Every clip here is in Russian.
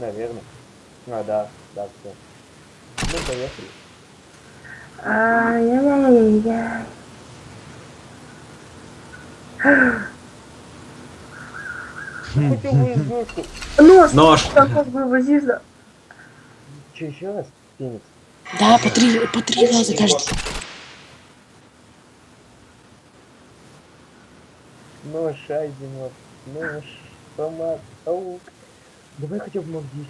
Наверное. А, да, да, все. Ну, поехали. Ай-яй-яй-яй. Хотя бы издевку. Нос! Нож. Как вывозишь, да? Че, еще раз? Феникс. Да, по три, по три раза каждый. Нож, Айзенов. Нож, томат, паук. Давай хотя бы мог 10.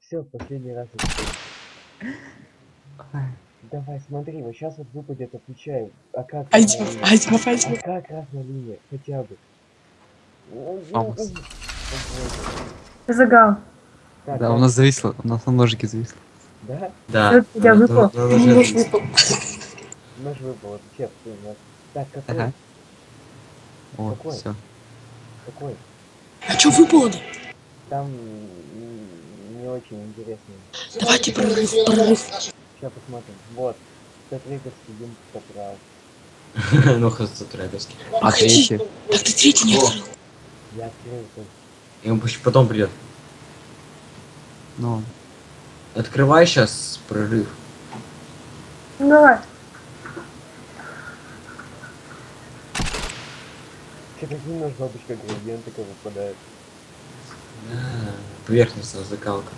Все, последний раз. Давай, смотри, вот сейчас вот выпадет, отвечаю. А как? Красная линия? Айдемов, А как красная линия? Хотя бы. Ну, ну, ну, загал. Так, Да, у нас зависло, у нас на ножике зависло. Да? Да. Я выпал. нож выпал. Нож выпал, нас. Так, какой? Ага. О, Какой? все. Какой? А чё выпало-то? Там не очень интересно. Давайте прорыв, прорыв. Сейчас посмотрим. Вот. Статрейковский дым поправ. Ну, хазатрэговский. А третий? Так ты третий не открыл. Я открыл. И он потом придет. Ну, Открывай сейчас прорыв. Ну, давай. Че такие нож бабочка градиент такой выпадает. Да, Поверхностная закалка.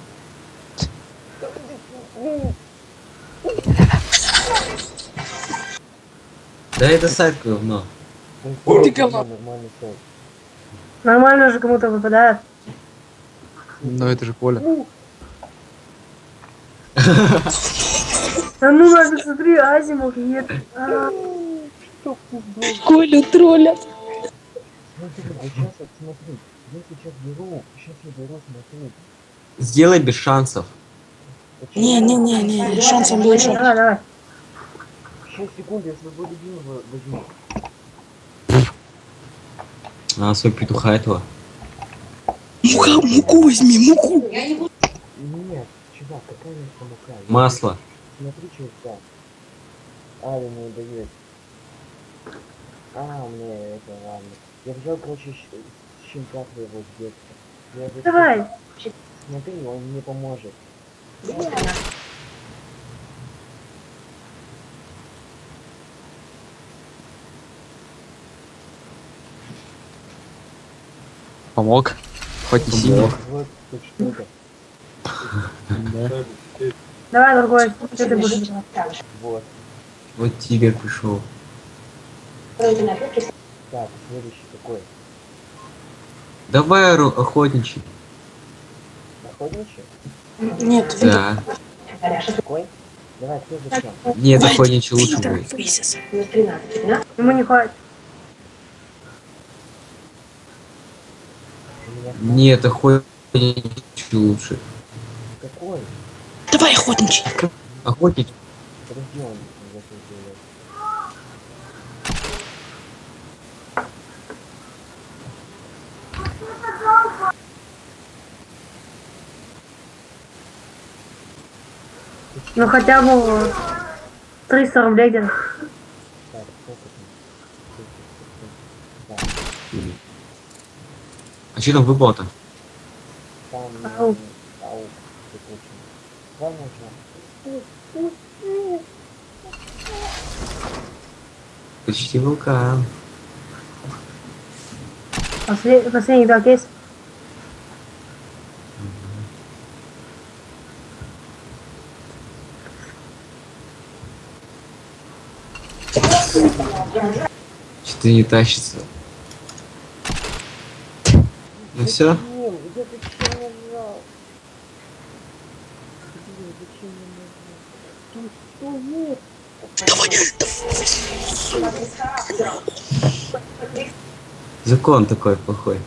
Да это сайт говно. Ну, Ты говно. Нормальный сайт. Нормально же кому-то выпадает. ну это же Коля. Да ну нафиг, смотри, Азимов нет. А. Колю троллят. Смотри, вот сейчас вот смотри. Я сейчас беру, сейчас я беру, смотри. Сделай без шансов. Вот щас- Не-не-не-не, шансом больше. Давай, давай. 6 секунд, я свой любимого возьму. А, свой петуха этого. Мука, муку возьми, муку. Нет, чувак, какая у нас мука? Масло. Смотри, что там. А, я не А, мне это ладно. Я взял, короче, щенка твоего с детства. Я Давай. щ- Смотри, он мне поможет. Помог. Хоть что-то. Да. Давай, другой. Что ты будешь делать? Вот. Вот тигр пришел. Так, следующий какой? Давай охотничий. Охотничий? Нет, Да. Какой? Давай, кто зачем? Нет, охотничий лучше будет. Фейсис. Ему не хватит. Нет, охотничий лучше. какой? Давай, охотничий. Охотничий. Подожди, он закрыл делает. Ну хотя бы 300 рублей? Так, А что там выпало-то? там... Почти вулкан. Послед- Последний два кейс. Что-то не тащится. Ну все? Блин, я Закон такой плохой.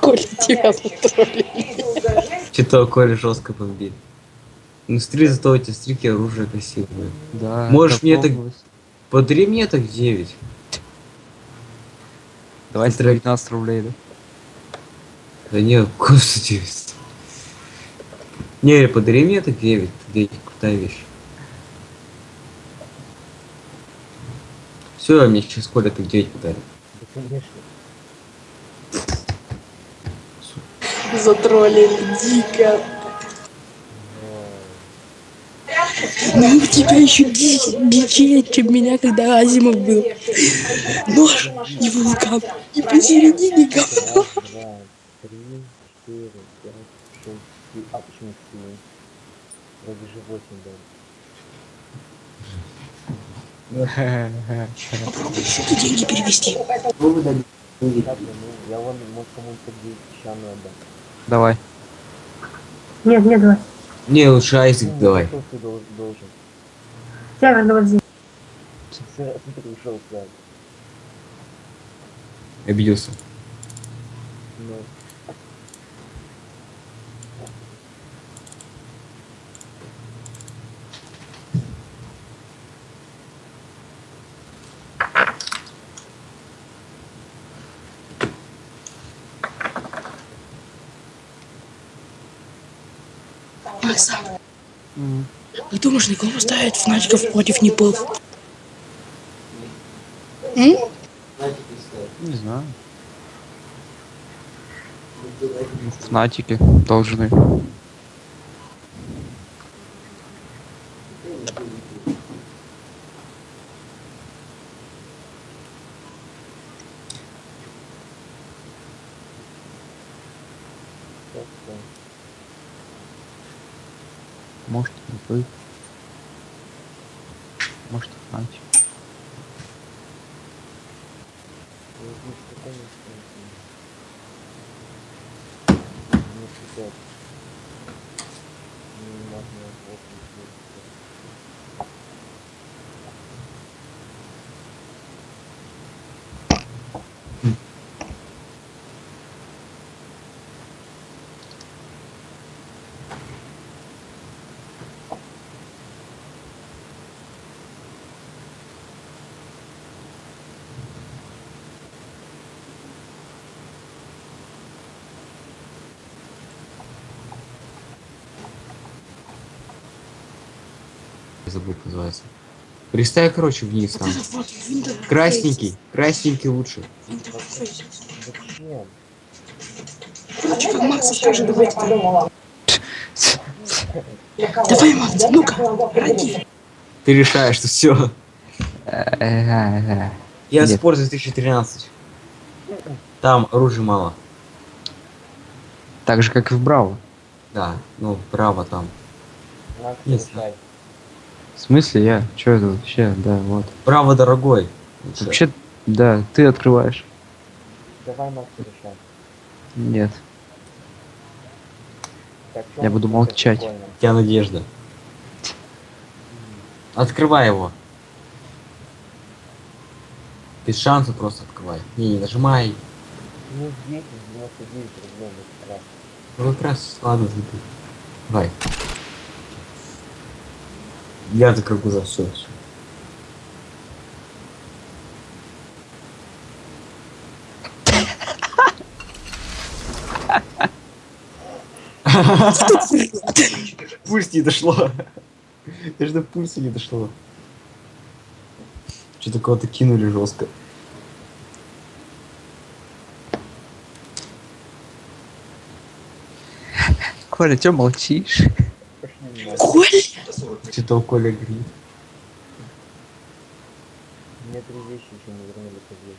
Коля, тебя затроллили. Что-то Коля жестко бомбит. Ну смотри, зато эти стрики оружие красивое. Да. Можешь мне так-. Подари мне так 9. Давай Смотри. 19 рублей, да? Да нет, курс 9. Не, подари мне так 9. 9 крутая вещь. Все, мне сейчас Коля так 9 подарит. Конечно. Затроллили дико. Ну у тебя еще дичее, чем меня, когда Азимов был. Нож и вулкан. И посередине говно. Три, четыре, пять, шесть. А почему семь? Вроде же восемь было. Попробуй сюда деньги перевести. Ну, я вон, может, кому-то песчаную отдам. Давай. Нет, нет, давай. Не, лучше Айзек Ну, давай. Что ты дол- должен? Север, давай здесь. Обиделся. Ну, Макса, как думаешь, на кого ставить Фнатиков против Непов? М? Не знаю. Фнатики должны. Может, вы. Может, Фнатик. Ну, здесь какой у нас там? Не пятьдесят. Не можно восемь, девять. Я забыл, как называется. Пристай, короче, вниз там. Красненький. Красненький лучше. Interface. Зачем? Короче, как Макс скажет, давайте там. Давай, Макс, ну-ка, ради. Ты решаешь, что все. Я Нет. спорт 2013. Там оружия мало. Так же, как и в Браво. Да, ну, право там. Макс, Не решай. В смысле я? Чё это вообще? Да, вот. Право дорогой. Лучше. Вообще, да, ты открываешь. Давай, Макс. Нет. Так, Я буду молчать. спокойно? У тебя надежда. Открывай его. Без шанса просто открывай. Не, не нажимай. Ну, 10, 99 рублей, ну. Ну как раз ладно, забей. Давай. Я закрыл глаза, все, все. Пульс не дошло. Даже до пульса не дошло. Что-то кого-то кинули жестко. Коля, чё молчишь? Нахуй. Коля! Что-то у Коля грит. Мне три вещи еще не вернули по здесь.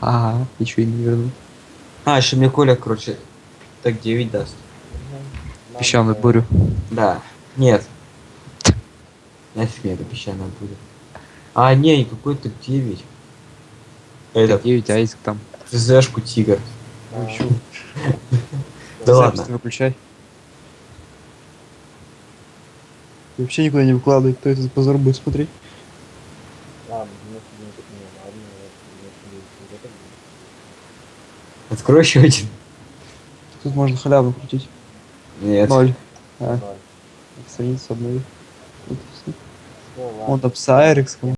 Ага, ничего и не вернул. А, еще мне Коля, короче, так 9 даст. Песчаную бурю. Да. Нет. Нафиг мне это песчаная буря. А, не, какой-то 9. Это, 9 айск там. ЗЗшку Тигр. А, Да ладно. выключай. И вообще никуда не выкладывай, кто этот позор будет смотреть. Ладно, 99 так не ладно, я 99 вот это будет. Открой еще один. Тут можно халяву крутить. Нет. Ноль. А, Ноль. страницу обнови. Вот там с Айрекс,